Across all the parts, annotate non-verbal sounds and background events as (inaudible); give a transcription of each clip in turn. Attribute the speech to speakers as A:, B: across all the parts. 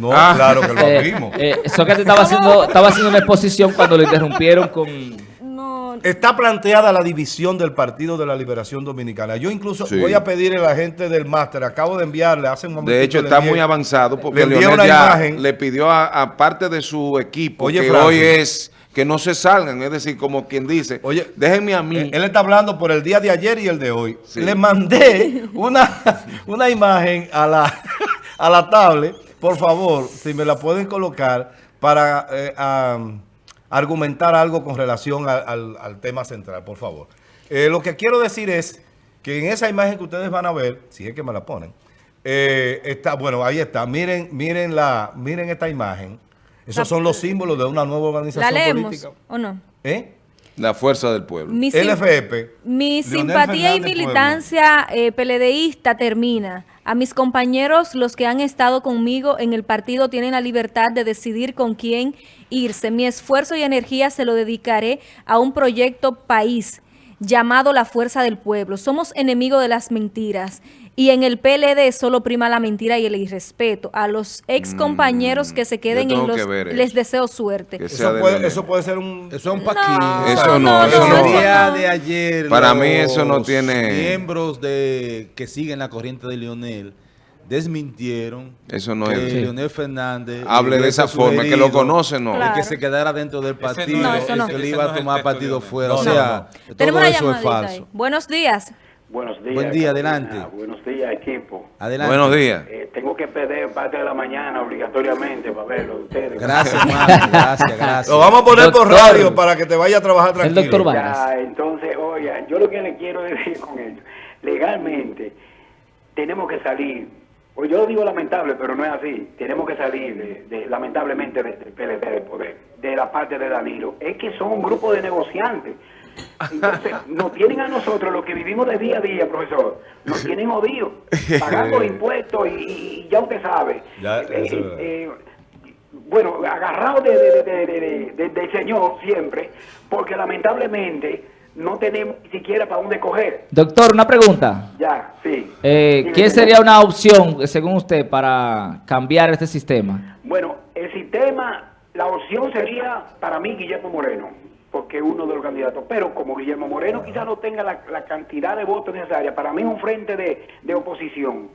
A: No,
B: Ah.
A: claro que lo (laughs)
C: Eh,
A: vimos.
C: eh, Sócrates estaba haciendo, estaba haciendo una exposición cuando lo interrumpieron con...
D: No,
A: Está planteada la división del Partido de la Liberación Dominicana. Yo incluso
B: Sí.
A: voy a pedir a la gente del máster, acabo de enviarle hace un momento.
B: De hecho, está muy avanzado porque
A: le
B: Leonel
A: una
B: ya
A: imagen.
B: le pidió a, a parte de su equipo
A: Oye,
B: que
A: Francis.
B: hoy es que no se salgan, es decir, como quien dice,
A: Oye,
B: déjenme a mí.
A: Eh, Él está hablando por el día de ayer y el de hoy.
B: Sí.
A: Le mandé una, (laughs) una imagen a la, (laughs) a la tablet. Por favor, si me la pueden colocar para eh, argumentar algo con relación al, al- al tema central, por favor. Eh, lo que quiero decir es que en esa imagen que ustedes van a ver, si es que me la ponen, eh, está, bueno, ahí está. Miren, miren la, miren esta imagen. Esos son los símbolos de una nueva
D: ¿la
A: organización
D: leemos
A: política.
D: o no?
A: ¿Eh?
B: la fuerza del pueblo.
D: Mi,
A: LFP.
D: mi
A: Leonel
D: simpatía y militancia eh, peledeísta termina. A mis compañeros, los que han estado conmigo en el partido, tienen la libertad de decidir con quién irse. Mi esfuerzo y energía se lo dedicaré a un proyecto país llamado La Fuerza del Pueblo. Somos enemigos de las mentiras. Y en el PLD solo prima la mentira y el irrespeto. A los ex compañeros que se queden en los...
B: que ver eso.
D: Les deseo suerte.
A: Eso
B: de
A: puede, eso puede ser un...
E: Eso es un paquín.
B: Eso no, eso
D: no,
B: no.
E: El día
D: no.
E: de ayer,
B: Para mí eso no tiene-
E: miembros de que siguen la corriente de Lionel desmintieron
B: Eso no
E: que
B: es.
E: Leonel Fernández
B: Hable de esa forma, que lo conoce, no.
D: Claro.
E: que se quedara dentro del partido,
D: no, no.
E: que
F: ese
E: le iba a
F: el
E: tomar partido fuera.
A: No,
E: o sea,
D: Tenemos
E: todo
D: una
E: eso es falso.
D: ahí. Buenos días.
G: Buenos días.
E: Buen día,
G: Carolina.
E: adelante.
G: Buenos días, equipo.
E: Adelante.
B: Buenos días.
G: Eh, tengo que perder parte de la mañana obligatoriamente para verlo de ustedes.
E: Gracias. (laughs) Gracias, gracias.
A: Lo vamos a poner por radio para que te vaya a trabajar
C: El
A: tranquilo.
C: doctor Vargas.
G: Ya, entonces, oiga, yo lo que le quiero decir con esto, legalmente tenemos que salir, o yo digo lamentable, pero no es así, tenemos que salir, de, de- lamentablemente, de- del PLD del poder, de la parte de Danilo. Es que son un grupo de negociantes. Entonces, (laughs) nos tienen a nosotros, los que vivimos de día a día, profesor, nos tienen odios, (laughs) pagando impuestos y, y ya usted sabe.
A: Ya,
G: Eh,
A: verdad.
G: eh, bueno, agarrado de- de- del Señor siempre, porque lamentablemente no tenemos ni siquiera para dónde coger.
C: Doctor, una pregunta.
G: Ya, sí.
C: Eh,
G: Dime,
C: ¿Quién
G: dime.
C: sería una opción, según usted, para cambiar este sistema?
G: Bueno, el sistema, la opción sería para mí Guillermo Moreno, porque es uno de los candidatos. Pero como Guillermo Moreno quizás no tenga la, la cantidad de votos necesaria, para mí un frente de, de oposición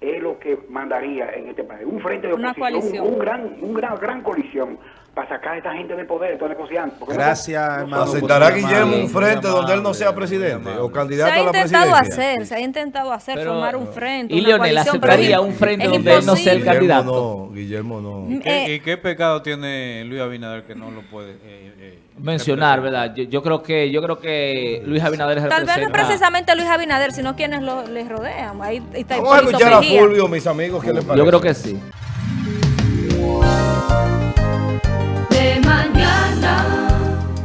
G: es lo que mandaría en este país. Un frente de
D: Una
G: oposición,
D: coalición.
G: Un, un gran, un gran, gran coalición para sacar a esta gente del poder, estos negociantes. Porque no-
E: Gracias,
G: no-
E: hermano.
A: ¿Aceptará Guillermo un frente donde él no sea presidente o.
D: Se
A: candidato
D: ha
A: a la
D: intentado
A: presidencia?
D: hacer, se ha intentado hacer,
C: Pero-
D: formar un frente,
C: ¿Y Leonel aceptaría
D: es-
C: un frente
D: es
C: donde él no sea el candidato?
A: Guillermo no, Guillermo no.
F: ¿Y qué,
D: Eh,
F: y qué pecado tiene Luis Abinader que no lo puede eh, eh,
C: Mencionar? ¿verdad? Yo, yo creo que yo creo que Luis Abinader
D: Tal vez no precisamente Luis Abinader, sino quienes lo, les rodean. Ahí está
A: Vamos a escuchar a. Fulvio, mis amigos, ¿qué les parece?
C: Yo creo que sí.